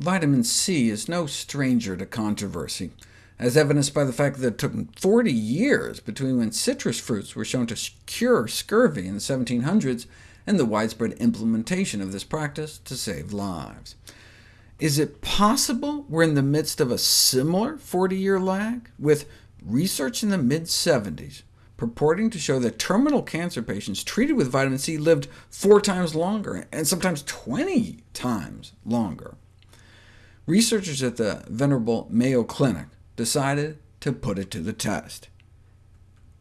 Vitamin C is no stranger to controversy, as evidenced by the fact that it took 40 years between when citrus fruits were shown to cure scurvy in the 1700s and the widespread implementation of this practice to save lives. Is it possible we're in the midst of a similar 40-year lag, with research in the mid-70s purporting to show that terminal cancer patients treated with vitamin C lived four times longer, and sometimes 20 times longer. Researchers at the venerable Mayo Clinic decided to put it to the test,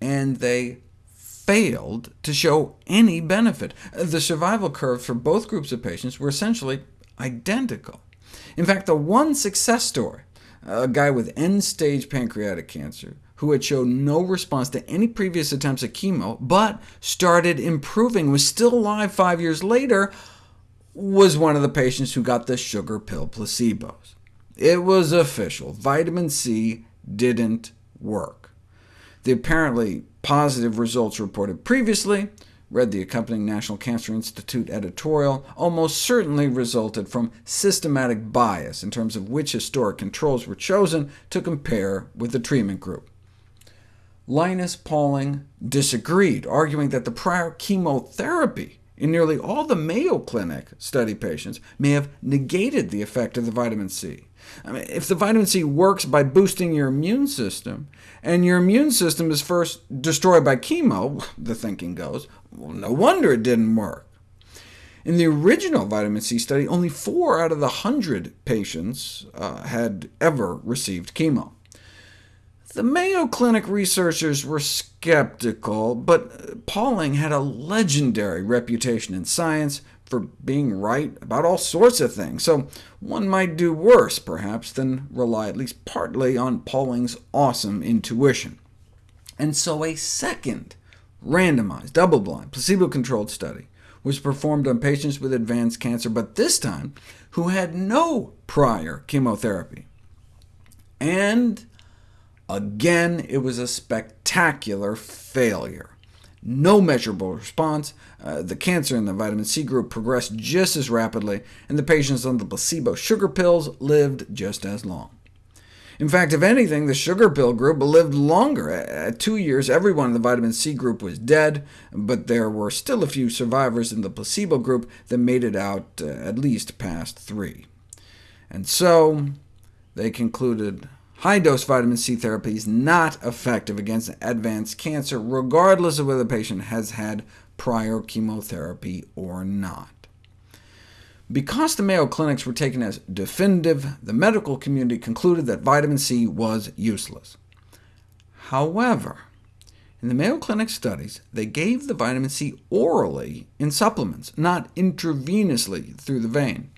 and they failed to show any benefit. The survival curves for both groups of patients were essentially identical. In fact, the one success story, a guy with end-stage pancreatic cancer, who had shown no response to any previous attempts at chemo, but started improving, was still alive five years later, was one of the patients who got the sugar pill placebos. It was official. Vitamin C didn't work. The apparently positive results reported previously read the accompanying National Cancer Institute editorial, almost certainly resulted from systematic bias in terms of which historic controls were chosen to compare with the treatment group. Linus Pauling disagreed, arguing that the prior chemotherapy in nearly all the Mayo Clinic study patients may have negated the effect of the vitamin C. I mean, if the vitamin C works by boosting your immune system, and your immune system is first destroyed by chemo, the thinking goes, well, no wonder it didn't work. In the original vitamin C study, only 4 out of the 100 patients uh, had ever received chemo. The Mayo Clinic researchers were skeptical, but Pauling had a legendary reputation in science for being right about all sorts of things, so one might do worse, perhaps, than rely at least partly on Pauling's awesome intuition. And so a second randomized, double-blind, placebo-controlled study was performed on patients with advanced cancer, but this time who had no prior chemotherapy. And Again, it was a spectacular failure. No measurable response. Uh, the cancer in the vitamin C group progressed just as rapidly, and the patients on the placebo sugar pills lived just as long. In fact, if anything, the sugar pill group lived longer. At two years, everyone in the vitamin C group was dead, but there were still a few survivors in the placebo group that made it out uh, at least past three. And so they concluded High-dose vitamin C therapy is not effective against advanced cancer, regardless of whether the patient has had prior chemotherapy or not. Because the Mayo Clinics were taken as definitive, the medical community concluded that vitamin C was useless. However, in the Mayo Clinic studies, they gave the vitamin C orally in supplements, not intravenously through the vein.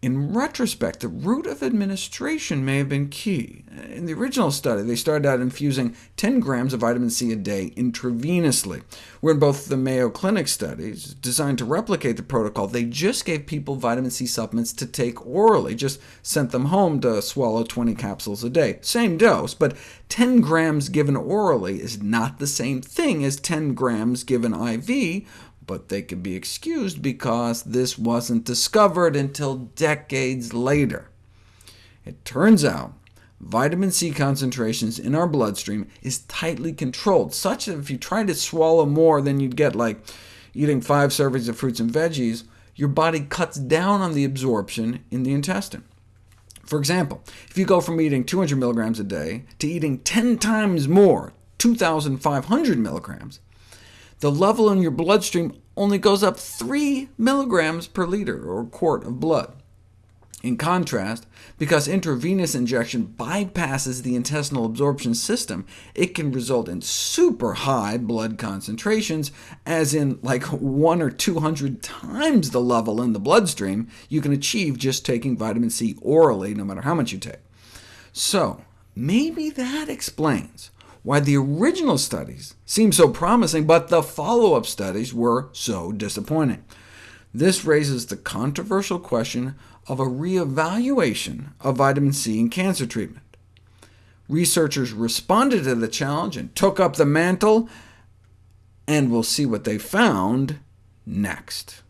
In retrospect, the route of administration may have been key. In the original study, they started out infusing 10 grams of vitamin C a day intravenously, where in both the Mayo Clinic studies, designed to replicate the protocol, they just gave people vitamin C supplements to take orally, just sent them home to swallow 20 capsules a day. Same dose, but 10 grams given orally is not the same thing as 10 grams given IV, but they could be excused because this wasn't discovered until decades later. It turns out vitamin C concentrations in our bloodstream is tightly controlled, such that if you try to swallow more than you'd get like eating five servings of fruits and veggies, your body cuts down on the absorption in the intestine. For example, if you go from eating 200 milligrams a day to eating 10 times more, 2,500 milligrams, the level in your bloodstream only goes up 3 milligrams per liter, or quart of blood. In contrast, because intravenous injection bypasses the intestinal absorption system, it can result in super high blood concentrations, as in like 1 or 200 times the level in the bloodstream you can achieve just taking vitamin C orally, no matter how much you take. So maybe that explains why the original studies seemed so promising, but the follow-up studies were so disappointing. This raises the controversial question of a reevaluation of vitamin C in cancer treatment. Researchers responded to the challenge and took up the mantle, and we'll see what they found next.